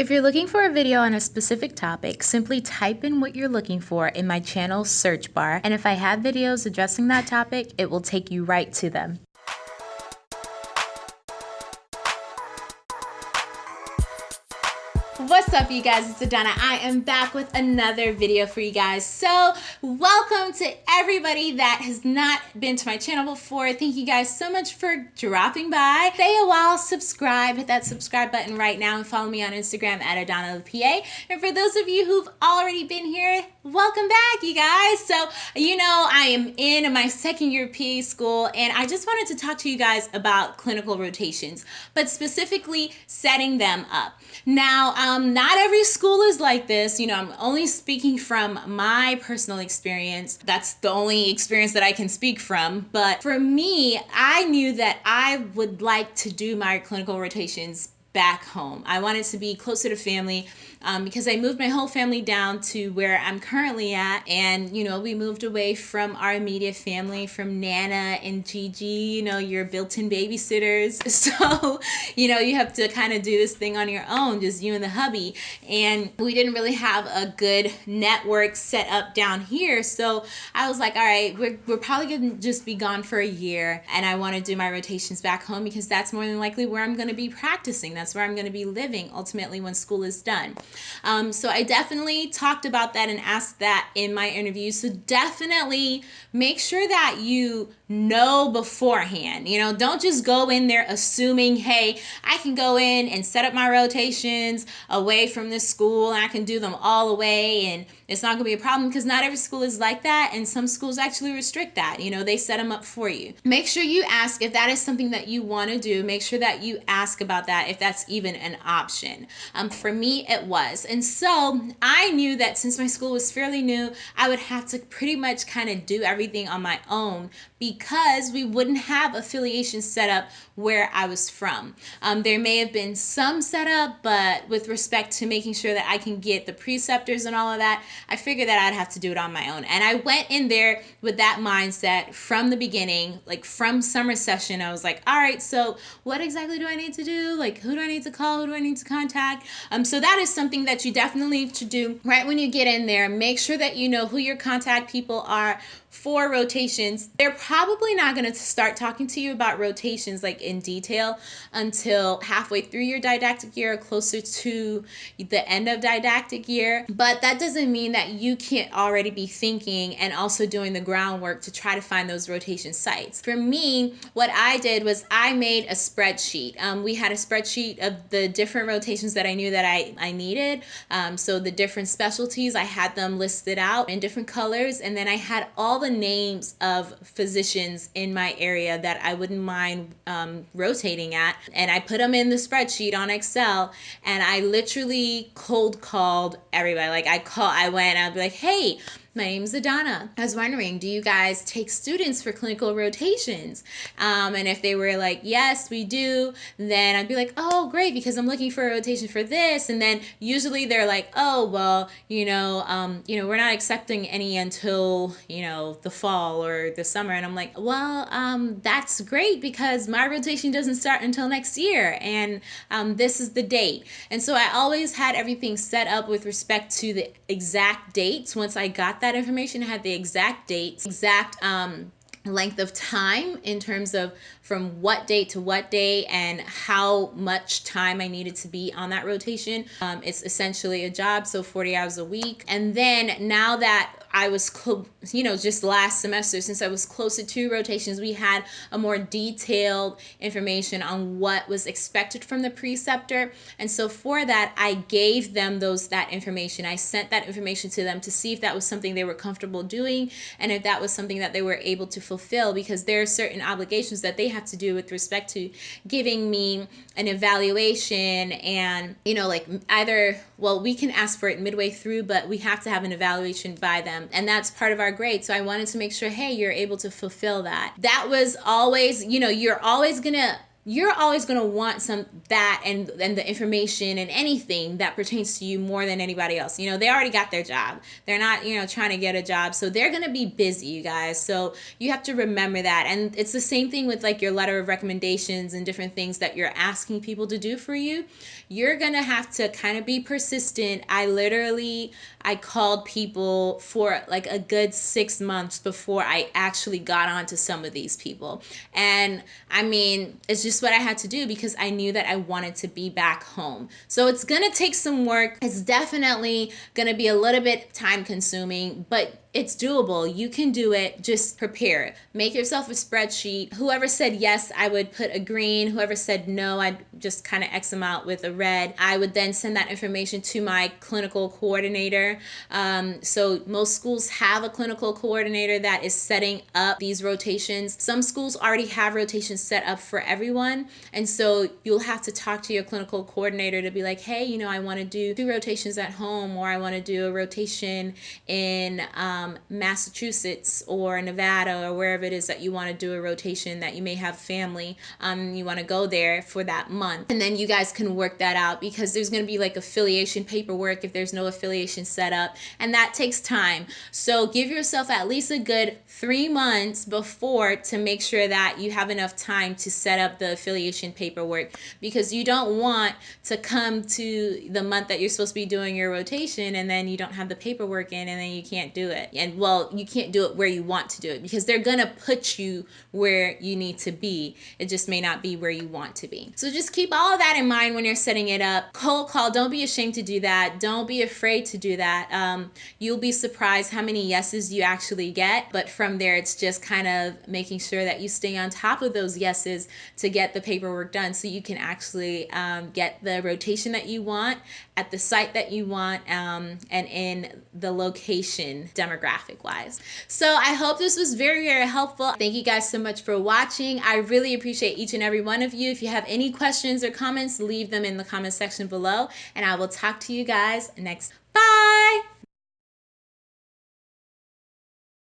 If you're looking for a video on a specific topic, simply type in what you're looking for in my channel search bar, and if I have videos addressing that topic, it will take you right to them. What's up you guys, it's Adana. I am back with another video for you guys. So welcome to everybody that has not been to my channel before. Thank you guys so much for dropping by. Stay a while, subscribe, hit that subscribe button right now and follow me on Instagram at Adana PA. And for those of you who've already been here, welcome back you guys. So you know I am in my second year PA school and I just wanted to talk to you guys about clinical rotations, but specifically setting them up. Now, um, um, not every school is like this. You know, I'm only speaking from my personal experience. That's the only experience that I can speak from. But for me, I knew that I would like to do my clinical rotations back home. I wanted to be closer to family um, because I moved my whole family down to where I'm currently at. And, you know, we moved away from our immediate family, from Nana and Gigi, you know, your built in babysitters. So, you know, you have to kind of do this thing on your own, just you and the hubby. And we didn't really have a good network set up down here. So I was like, all right, we're, we're probably going to just be gone for a year. And I want to do my rotations back home because that's more than likely where I'm going to be practicing. That's where I'm going to be living ultimately when school is done. Um, so I definitely talked about that and asked that in my interview. So definitely make sure that you know beforehand. You know, don't just go in there assuming, hey, I can go in and set up my rotations away from this school and I can do them all away and it's not going to be a problem because not every school is like that and some schools actually restrict that. You know, they set them up for you. Make sure you ask if that is something that you want to do. Make sure that you ask about that if that's even an option. Um, for me, it was. And so I knew that since my school was fairly new, I would have to pretty much kind of do everything on my own because we wouldn't have affiliation set up where I was from. Um, there may have been some setup, but with respect to making sure that I can get the preceptors and all of that, I figured that I'd have to do it on my own. And I went in there with that mindset from the beginning, like from summer session. I was like, all right, so what exactly do I need to do? Like, who do I need to call? Who do I need to contact? Um, so that is something that you definitely need to do right when you get in there. Make sure that you know who your contact people are for rotations. They're probably not going to start talking to you about rotations like in detail until halfway through your didactic year or closer to the end of didactic year. But that doesn't mean that you can't already be thinking and also doing the groundwork to try to find those rotation sites. For me, what I did was I made a spreadsheet. Um, we had a spreadsheet of the different rotations that I knew that I, I needed. Um, so the different specialties, I had them listed out in different colors and then I had all the names of physicians in my area that I wouldn't mind um, rotating at. And I put them in the spreadsheet on Excel and I literally cold called everybody. Like I call, I went, I'd be like, hey, my name's Adana. I was wondering, do you guys take students for clinical rotations? Um, and if they were like, yes, we do, then I'd be like, oh, great, because I'm looking for a rotation for this. And then usually they're like, oh, well, you know, um, you know, we're not accepting any until, you know, the fall or the summer. And I'm like, well, um, that's great because my rotation doesn't start until next year. And um, this is the date. And so I always had everything set up with respect to the exact dates once I got that information, had the exact dates, exact um, length of time in terms of from what date to what day and how much time I needed to be on that rotation. Um, it's essentially a job, so 40 hours a week. And then now that I was, you know, just last semester, since I was closer to two rotations, we had a more detailed information on what was expected from the preceptor. And so for that, I gave them those that information. I sent that information to them to see if that was something they were comfortable doing and if that was something that they were able to fulfill because there are certain obligations that they have to do with respect to giving me an evaluation and, you know, like either, well, we can ask for it midway through, but we have to have an evaluation by them. Um, and that's part of our grade. So I wanted to make sure, hey, you're able to fulfill that. That was always, you know, you're always to you're always going to want some that and and the information and anything that pertains to you more than anybody else. You know, they already got their job. They're not, you know, trying to get a job. So they're going to be busy, you guys. So you have to remember that. And it's the same thing with like your letter of recommendations and different things that you're asking people to do for you. You're going to have to kind of be persistent. I literally I called people for like a good 6 months before I actually got onto some of these people. And I mean, it's just just what I had to do because I knew that I wanted to be back home. So it's to take some work. It's definitely to be a little bit time consuming, but it's doable. You can do it. Just prepare. Make yourself a spreadsheet. Whoever said yes, I would put a green. Whoever said no, I'd just kind of X them out with a red. I would then send that information to my clinical coordinator. Um, so most schools have a clinical coordinator that is setting up these rotations. Some schools already have rotations set up for everyone. And so you'll have to talk to your clinical coordinator to be like, hey, you know, I want to do two rotations at home or I want to do a rotation in um, um, Massachusetts or Nevada or wherever it is that you want to do a rotation that you may have family, um, you want to go there for that month. And then you guys can work that out because there's going to be like affiliation paperwork if there's no affiliation set up, and that takes time. So give yourself at least a good three months before to make sure that you have enough time to set up the affiliation paperwork because you don't want to come to the month that you're supposed to be doing your rotation and then you don't have the paperwork in and then you can't do it and well you can't do it where you want to do it because they're gonna put you where you need to be. It just may not be where you want to be. So just keep all of that in mind when you're setting it up. Cold call don't be ashamed to do that. Don't be afraid to do that. Um, you'll be surprised how many yeses you actually get but from there it's just kind of making sure that you stay on top of those yeses to get the paperwork done so you can actually um, get the rotation that you want at the site that you want um, and in the location demographic wise. So I hope this was very, very helpful. Thank you guys so much for watching. I really appreciate each and every one of you. If you have any questions or comments, leave them in the comment section below and I will talk to you guys next. Bye!